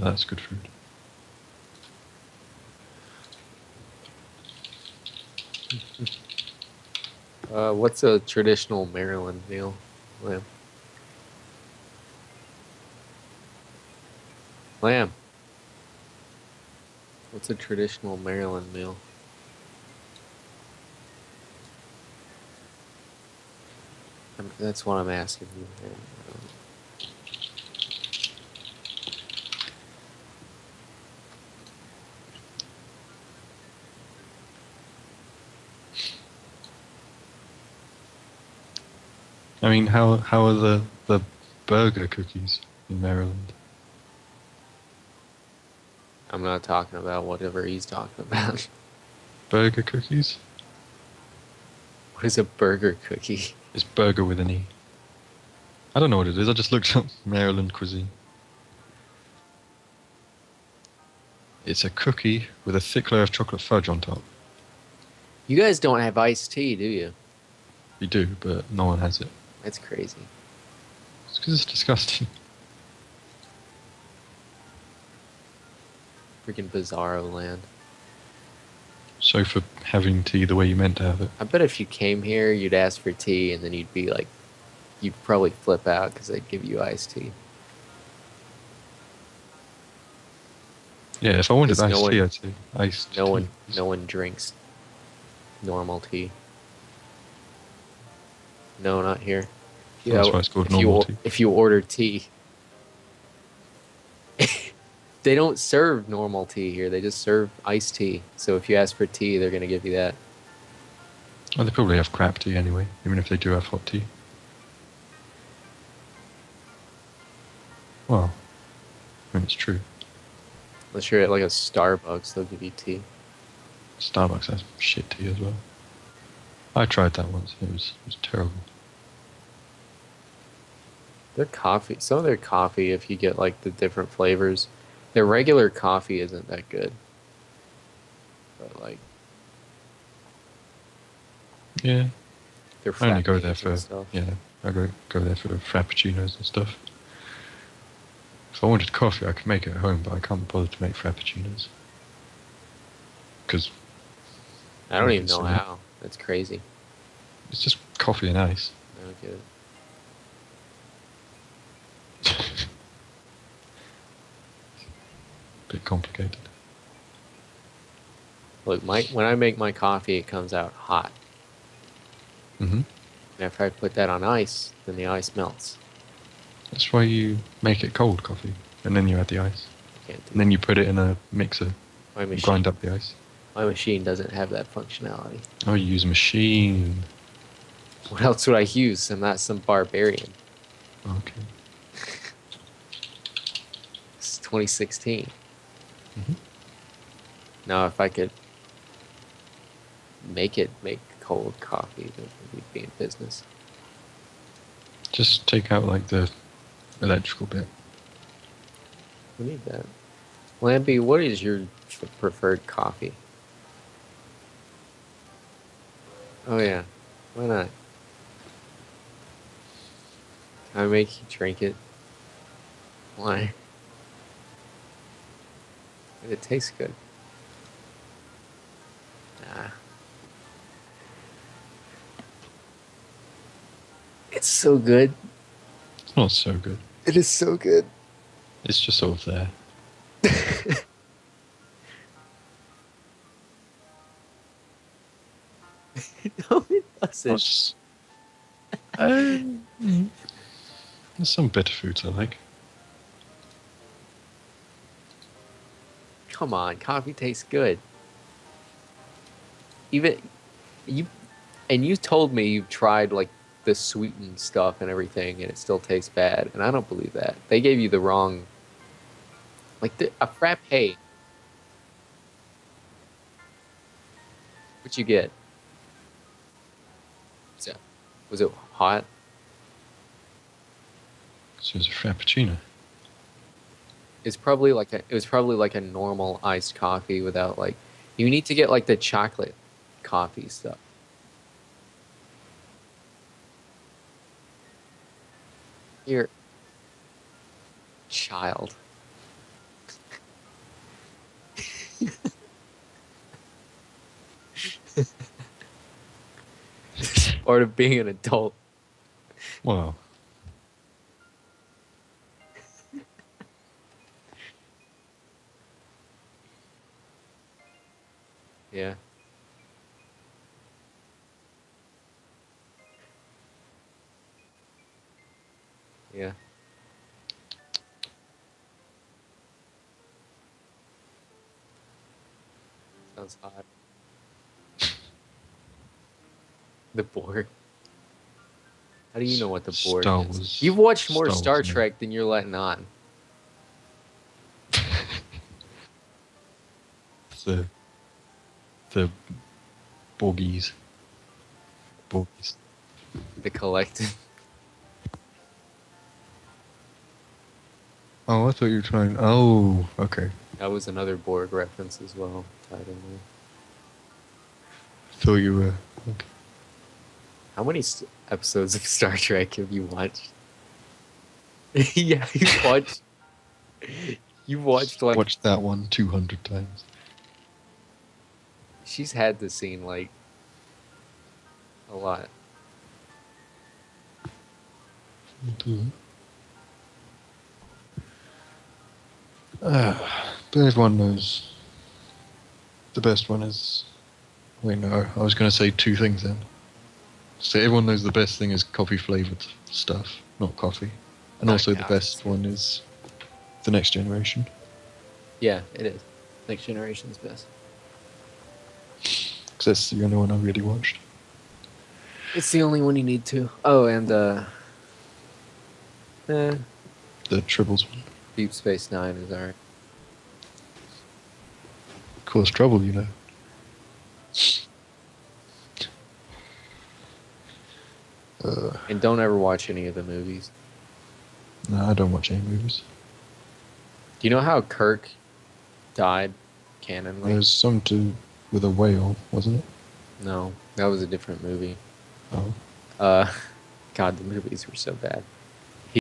That's good food. Uh, what's a traditional Maryland meal, Lamb? Lamb. What's a traditional Maryland meal? I'm, that's what I'm asking you. I mean, how how are the the Berger cookies in Maryland? I'm not talking about whatever he's talking about. Berger cookies? What is a Berger cookie? It's Berger with an E. I don't know what it is. I just looked up Maryland cuisine. It's a cookie with a thick layer of chocolate fudge on top. You guys don't have iced tea, do you? You do, but no one has it. That's crazy. It's because it's disgusting. Freaking bizarro land. So for having tea the way you meant to have it. I bet if you came here, you'd ask for tea, and then you'd be like, you'd probably flip out because they'd give you iced tea. Yeah, if I wanted iced no tea, one- I'd say iced No tea. one, no one drinks normal tea. No, not here. Oh, that's why it's called if you, normal or- tea. If you order tea, they don't serve normal tea here. They just serve iced tea. So if you ask for tea, they're gonna give you that. Well, they probably have crap tea anyway, even if they do have hot tea. Well, I mean, it's true. Unless you're at like a Starbucks, they'll give you tea. Starbucks has shit tea as well. I tried that once. It was it was terrible. Their coffee, some of their coffee, if you get like the different flavors, their regular coffee isn't that good. But like Yeah, their I only go there for yeah. I go go there for frappuccinos and stuff. If I wanted coffee, I could make it at home, but I can't bother to make frappuccinos because I don't even know how. That's crazy. it's just coffee and ice. I don't get it. Bit complicated. Look, my when I make my coffee, it comes out hot. Mm -hmm. And after I put that on ice, then the ice melts. That's why you make it cold coffee, and then you add the ice, and then you put it in a mixer, my machine. grind up the ice. My machine doesn't have that functionality. Oh, you use a machine. What else would I use? I'm not some barbarian. Okay. It's 2016. Mhm. Now, if I could make it make cold coffee, then we'd be in business. Just take out like the electrical bit. We need that. Lampy, what is your preferred coffee? Oh yeah, why not? Can I make you drink it? Why? It tastes good. Nah. It's so good. It's not so good. It is so good. It's just over there. no, it doesn't. Um. There's some bitter foods I like. Come on, coffee tastes good. Even you, and you told me you've tried like the sweetened stuff and everything, and it still tastes bad. And I don't believe that. They gave you the wrong. Like the, a frappe. What you get? So, was it hot? So it's a frappuccino. It's probably like a. It was probably like a normal iced coffee without like. You need to get like the chocolate coffee stuff. You're child. Part of being an adult. Well, Yeah. Yeah. Sounds hot. The Borg. How do you know what the Borg is? You've watched more Star Star Wars, man. Trek than you're letting on. the the Borgies. Borgies. The collective. Oh, I thought you were trying. Oh, okay. That was another Borg reference as well. Tied in there. So you were. Okay. How many episodes of Star Trek have you watched? yeah, you watched. You watched like Watched that one two hundred times. She's had the scene like a lot. Ah, but everyone knows. The best one is. Wait, no. I was going to say two things then. So everyone knows the best thing is coffee flavored stuff, not coffee. And also the best one is the next generation. Yeah, it is. Next generation's best. Because that's the only one I really watched. It's the only one you need to. Oh, and uh, eh, The Tribbles one. Deep Space Nine is alright. Cause trouble, you know. Uh, And don't ever watch any of the movies. no, I don't watch any movies. Do you know how Kirk died canonly? There's some to with a whale, wasn't it? No, that was a different movie. Oh. Uh, God, the movies were so bad.